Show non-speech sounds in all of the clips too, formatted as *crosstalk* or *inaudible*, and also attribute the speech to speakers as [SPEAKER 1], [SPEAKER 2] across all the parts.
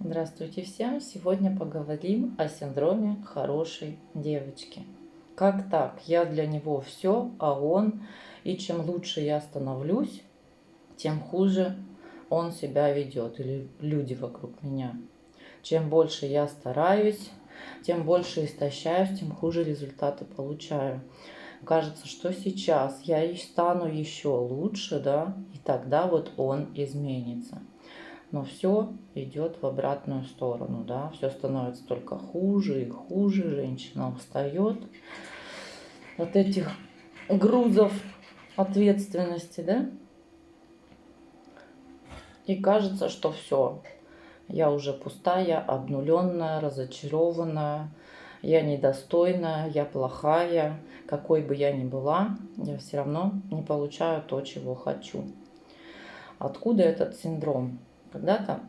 [SPEAKER 1] Здравствуйте всем! Сегодня поговорим о синдроме хорошей девочки. Как так? Я для него все, а он... И чем лучше я становлюсь, тем хуже он себя ведет, или люди вокруг меня. Чем больше я стараюсь, тем больше истощаюсь, тем хуже результаты получаю. Кажется, что сейчас я стану еще лучше, да, и тогда вот он изменится но все идет в обратную сторону, да, все становится только хуже и хуже, женщина устает от этих грузов ответственности, да, и кажется, что все, я уже пустая, обнуленная, разочарованная, я недостойная, я плохая, какой бы я ни была, я все равно не получаю то, чего хочу. Откуда этот синдром? Когда-то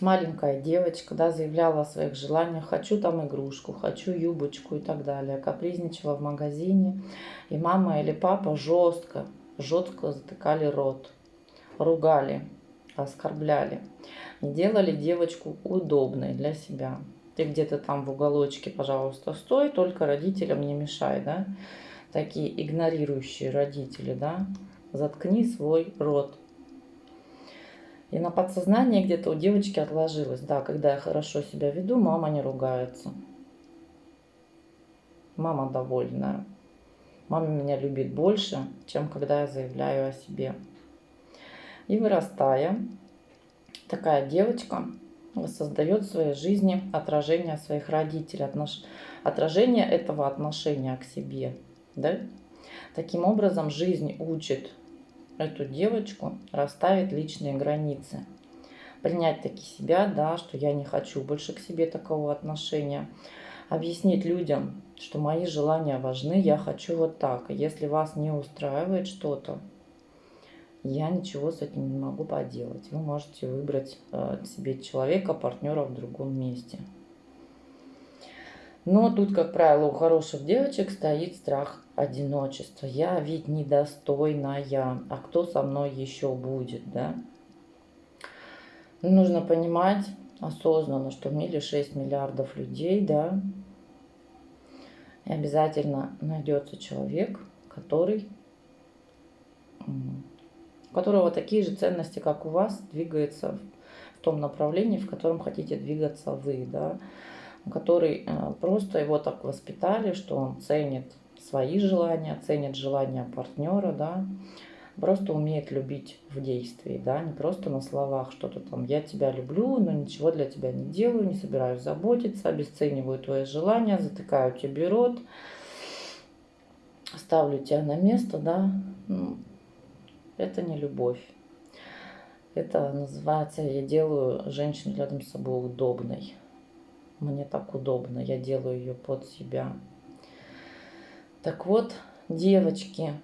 [SPEAKER 1] маленькая девочка да, заявляла о своих желаниях, хочу там игрушку, хочу юбочку и так далее. Капризничала в магазине, и мама или папа жестко, жестко затыкали рот, ругали, оскорбляли. Делали девочку удобной для себя. Ты где-то там в уголочке, пожалуйста, стой, только родителям не мешай, да. Такие игнорирующие родители, да. Заткни свой рот. И на подсознании где-то у девочки отложилось. Да, когда я хорошо себя веду, мама не ругается. Мама довольная. Мама меня любит больше, чем когда я заявляю о себе. И вырастая, такая девочка создает в своей жизни отражение своих родителей, отнош... отражение этого отношения к себе. Да? Таким образом, жизнь учит эту девочку расставить личные границы. Принять таки себя, да, что я не хочу больше к себе такого отношения. Объяснить людям, что мои желания важны, я хочу вот так. Если вас не устраивает что-то, я ничего с этим не могу поделать. Вы можете выбрать э, себе человека, партнера в другом месте. Но тут, как правило, у хороших девочек стоит страх одиночества. Я ведь недостойная, а кто со мной еще будет, да? Нужно понимать осознанно, что в мире 6 миллиардов людей, да, и обязательно найдется человек, который, у которого такие же ценности, как у вас, двигается в том направлении, в котором хотите двигаться вы, да, который э, просто его так воспитали, что он ценит свои желания, ценит желания партнера, да, просто умеет любить в действии, да, не просто на словах что-то там, я тебя люблю, но ничего для тебя не делаю, не собираюсь заботиться, обесцениваю твои желания, затыкаю тебе рот, ставлю тебя на место, да, ну, это не любовь. Это называется, я делаю женщину рядом с собой удобной. Мне так удобно, я делаю ее под себя. Так вот, девочки,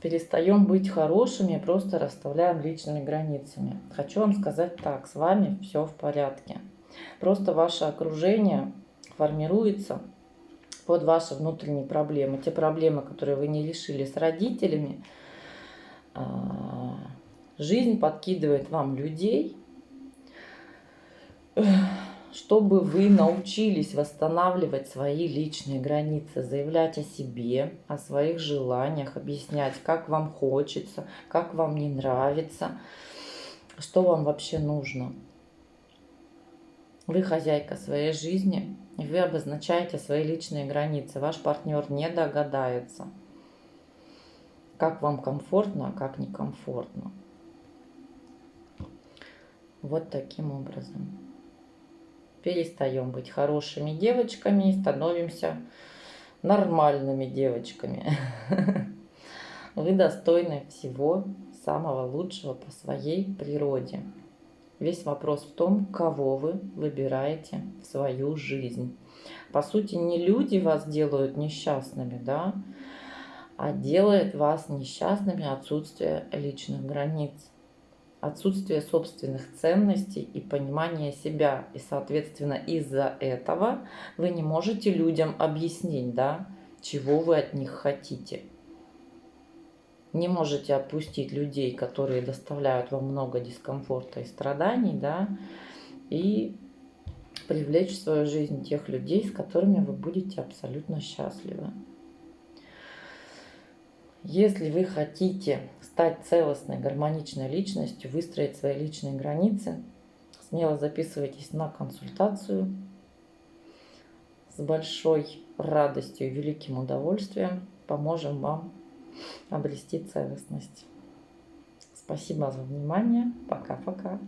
[SPEAKER 1] перестаем быть хорошими, просто расставляем личными границами. Хочу вам сказать так, с вами все в порядке. Просто ваше окружение формируется под ваши внутренние проблемы. Те проблемы, которые вы не решили с родителями, а, жизнь подкидывает вам людей, чтобы вы научились восстанавливать свои личные границы, заявлять о себе, о своих желаниях, объяснять, как вам хочется, как вам не нравится, что вам вообще нужно. Вы хозяйка своей жизни, и вы обозначаете свои личные границы. Ваш партнер не догадается, как вам комфортно, а как некомфортно. Вот таким образом перестаем быть хорошими девочками и становимся нормальными девочками. *laughs* Вы достойны всего самого лучшего по своей природе. Весь вопрос в том, кого вы выбираете в свою жизнь. По сути, не люди вас делают несчастными, да, а делает вас несчастными отсутствие личных границ отсутствие собственных ценностей и понимания себя. И, соответственно, из-за этого вы не можете людям объяснить, да, чего вы от них хотите. Не можете отпустить людей, которые доставляют вам много дискомфорта и страданий, да, и привлечь в свою жизнь тех людей, с которыми вы будете абсолютно счастливы. Если вы хотите стать целостной, гармоничной личностью, выстроить свои личные границы, смело записывайтесь на консультацию. С большой радостью и великим удовольствием поможем вам обрести целостность. Спасибо за внимание. Пока-пока.